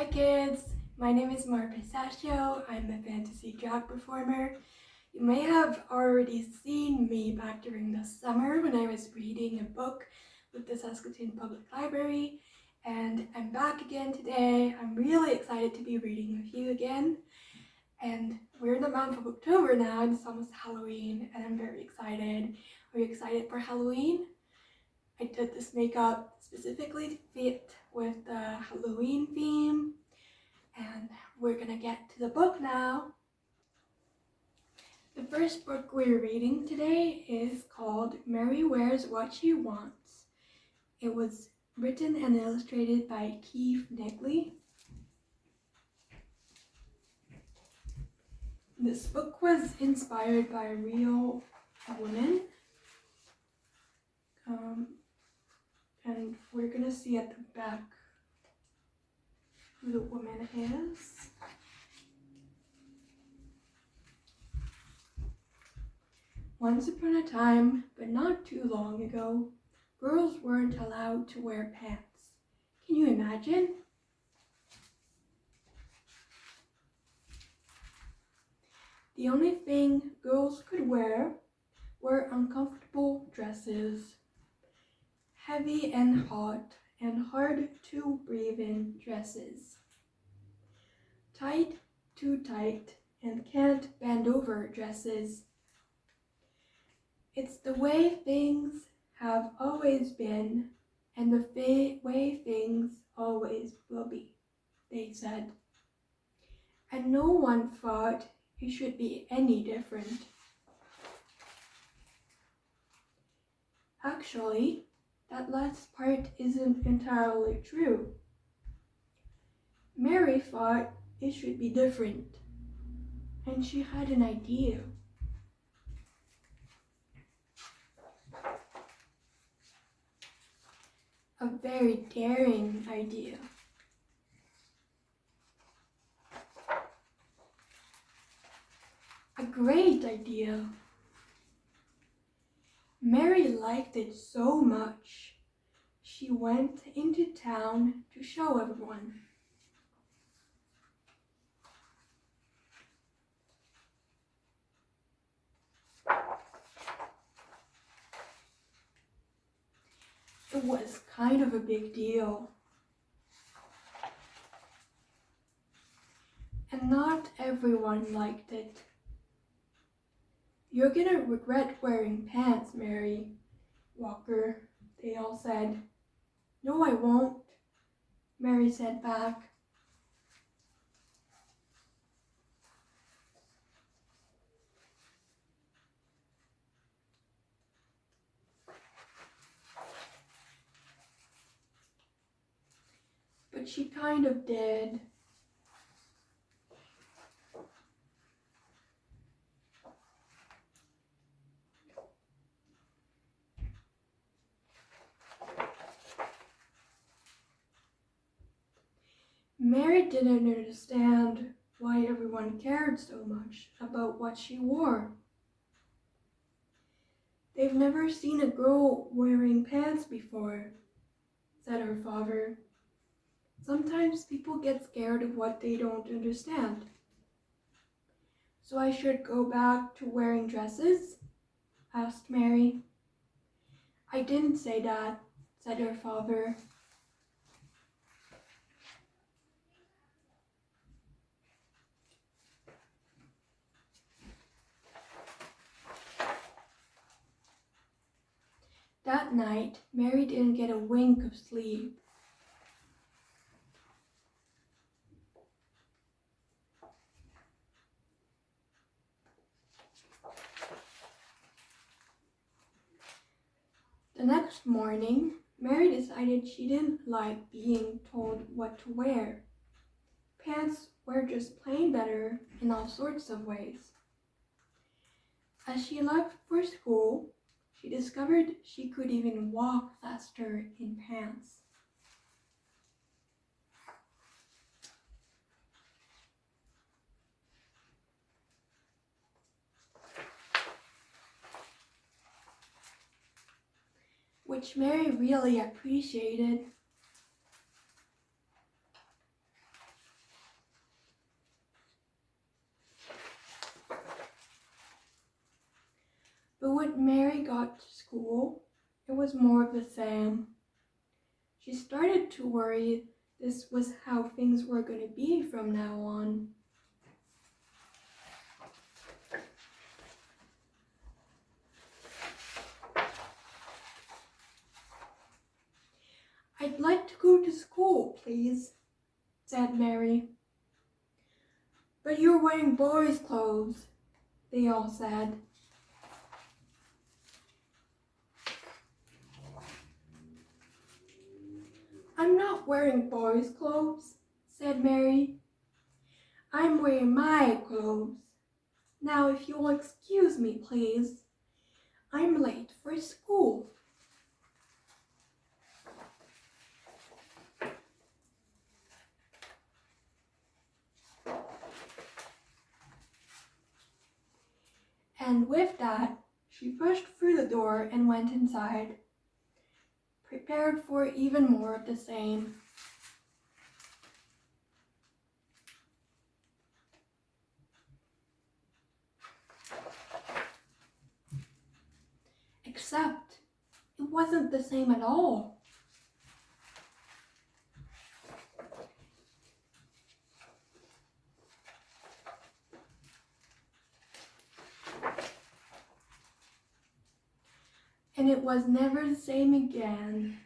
Hi kids, my name is Mar Pistachio. I'm a fantasy drag performer. You may have already seen me back during the summer when I was reading a book with the Saskatoon Public Library and I'm back again today. I'm really excited to be reading with you again and we're in the month of October now and it's almost Halloween and I'm very excited. Are you excited for Halloween? I did this makeup specifically to fit with the Halloween theme and we're gonna get to the book now. The first book we're reading today is called Mary Wears What She Wants. It was written and illustrated by Keith Negley. This book was inspired by a real woman. Um, and we're gonna see at the back who the woman is. Once upon a time, but not too long ago, girls weren't allowed to wear pants. Can you imagine? The only thing girls could wear were uncomfortable dresses, heavy and hot and hard to breathe in dresses. Tight, too tight, and can't bend over dresses. It's the way things have always been and the way things always will be, they said. And no one thought it should be any different. Actually, that last part isn't entirely true. Mary thought it should be different, and she had an idea. A very daring idea. A great idea. Mary liked it so much. She went into town to show everyone. It was kind of a big deal. And not everyone liked it. You're gonna regret wearing pants, Mary Walker, they all said. No, I won't, Mary said back. But she kind of did. Mary didn't understand why everyone cared so much about what she wore. They've never seen a girl wearing pants before, said her father. Sometimes people get scared of what they don't understand. So I should go back to wearing dresses? asked Mary. I didn't say that, said her father. That night, Mary didn't get a wink of sleep. The next morning, Mary decided she didn't like being told what to wear. Pants were just plain better in all sorts of ways. As she left for school, she discovered she could even walk faster in pants. Which Mary really appreciated. But when Mary got to school, it was more of the same. She started to worry this was how things were going to be from now on. I'd like to go to school, please, said Mary. But you're wearing boys' clothes, they all said. I'm wearing boys' clothes, said Mary. I'm wearing my clothes. Now, if you'll excuse me, please. I'm late for school. And with that, she pushed through the door and went inside, prepared for even more of the same. Except it wasn't the same at all. Was never the same again.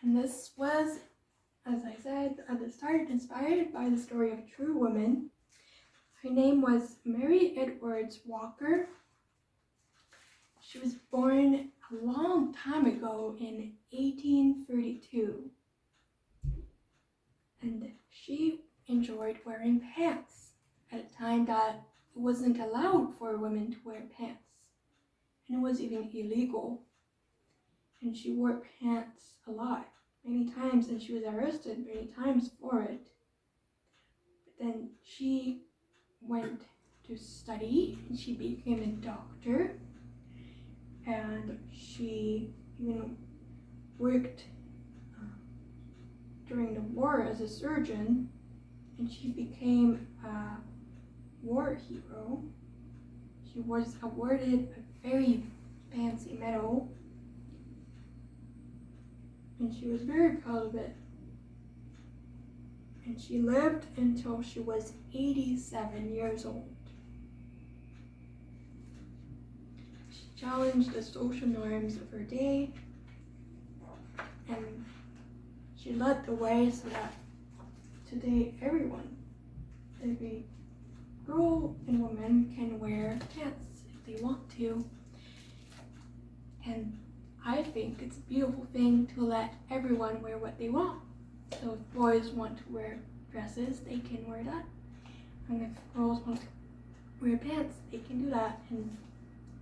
And this was, as I said at inspired by the story of a true woman. Her name was Mary Edwards Walker. She was born a long time ago in 1832. And she enjoyed wearing pants at a time that it wasn't allowed for women to wear pants. And it was even illegal. And she wore pants a lot, many times, and she was arrested many times for it. But then she went to study and she became a doctor and she even worked uh, during the war as a surgeon and she became a war hero. She was awarded a very fancy medal and she was very proud of it. And she lived until she was 87 years old. She challenged the social norms of her day and she led the way so that today everyone, every girl and woman can wear pants if they want to. And I think it's a beautiful thing to let everyone wear what they want. So if boys want to wear dresses, they can wear that. And if girls want to wear pants, they can do that. And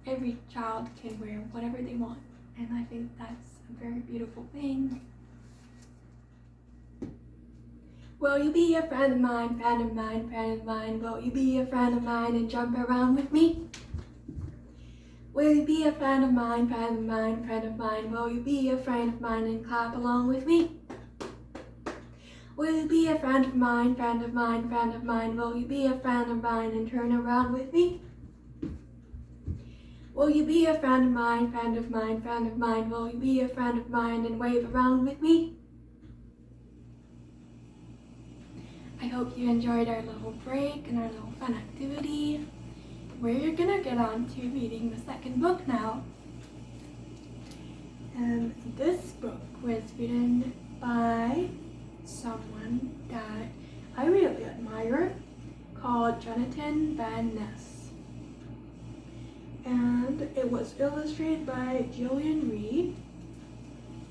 every child can wear whatever they want. And I think that's a very beautiful thing. Will you be a friend of mine, friend of mine, friend of mine? Will you be a friend of mine and jump around with me? Will you be a friend of mine, friend of mine, friend of mine? Will you be a friend of mine and clap along with me? Will you be a friend of mine, friend of mine, friend of mine? Will you be a friend of mine and turn around with me? Will you be a friend of mine, friend of mine, friend of mine? Will you be a friend of mine and wave around with me? I hope you enjoyed our little break and our little fun activity. We're gonna get on to reading the second book now. And this book was written by someone that I really admire called Jonathan Van Ness. And it was illustrated by Gillian Reid.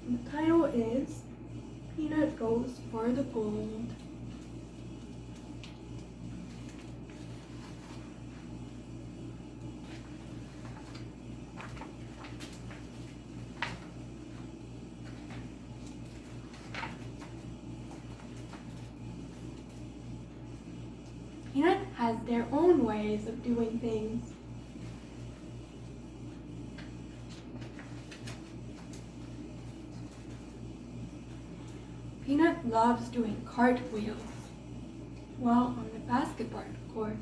And the title is Peanut Goes for the Gold. has their own ways of doing things. Peanut loves doing cartwheels while on the basketball court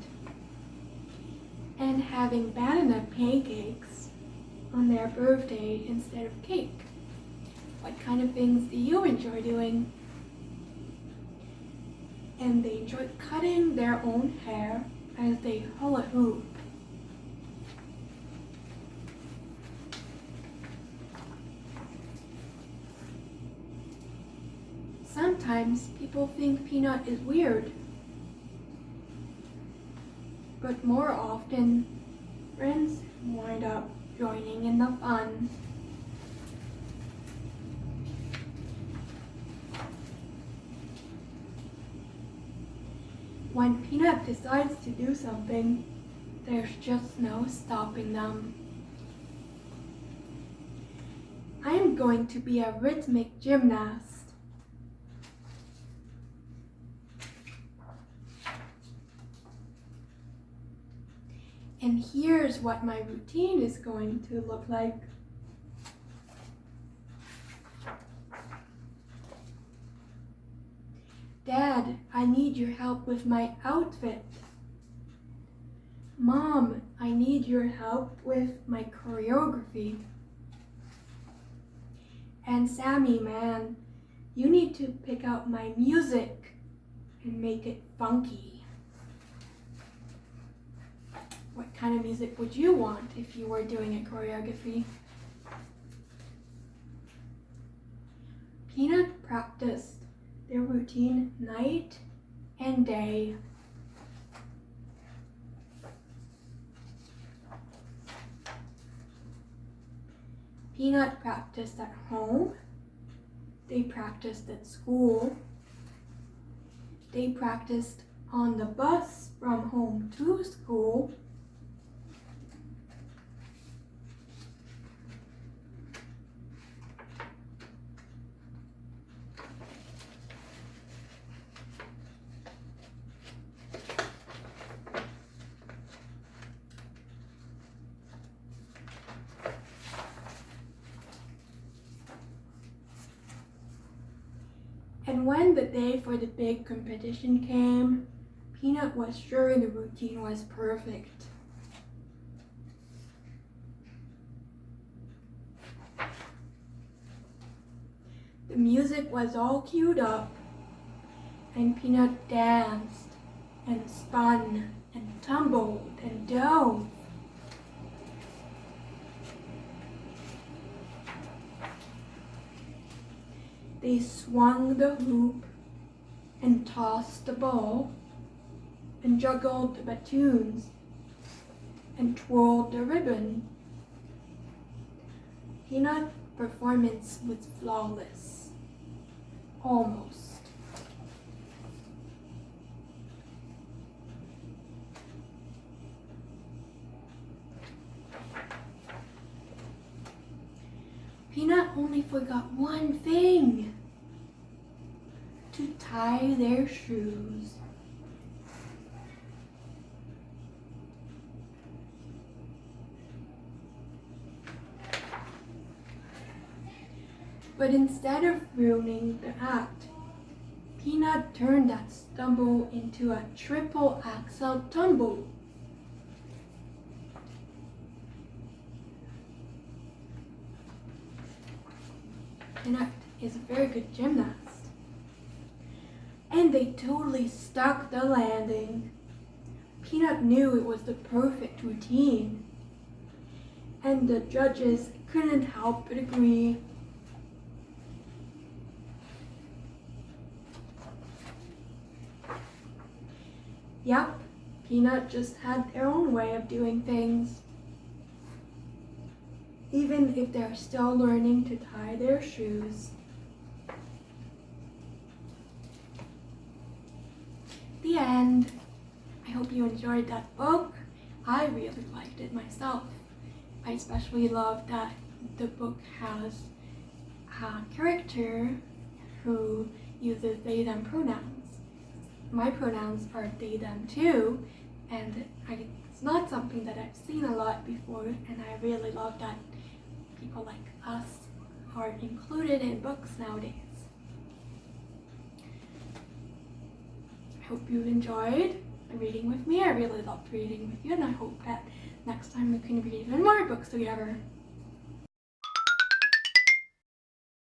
and having banana pancakes on their birthday instead of cake. What kind of things do you enjoy doing? And they enjoy cutting their own hair hula hoop. Sometimes people think Peanut is weird. But more often, friends wind up joining in the fun. When Peanut decides to do something, there's just no stopping them. I am going to be a rhythmic gymnast. And here's what my routine is going to look like. Dad, I need your help with my outfit. Mom, I need your help with my choreography. And Sammy, man, you need to pick out my music and make it funky. What kind of music would you want if you were doing a choreography? Peanut practiced their routine night and day. Peanut practiced at home. They practiced at school. They practiced on the bus from home to school. And when the day for the big competition came, Peanut was sure the routine was perfect. The music was all queued up, and Peanut danced and spun and tumbled and dove. They swung the hoop and tossed the ball and juggled the batoons and twirled the ribbon. Peanut performance was flawless. Almost. Peanut only forgot one thing. Tie their shoes. But instead of ruining the act, Peanut turned that stumble into a triple axel tumble. Peanut is a very good gymnast. And they totally stuck the landing. Peanut knew it was the perfect routine. And the judges couldn't help but agree. Yep, Peanut just had their own way of doing things. Even if they're still learning to tie their shoes. End. I hope you enjoyed that book. I really liked it myself. I especially love that the book has a character who uses they them pronouns. My pronouns are they them too, and I, it's not something that I've seen a lot before, and I really love that people like us are included in books nowadays. Hope you enjoyed reading with me. I really loved reading with you, and I hope that next time we can read even more books together.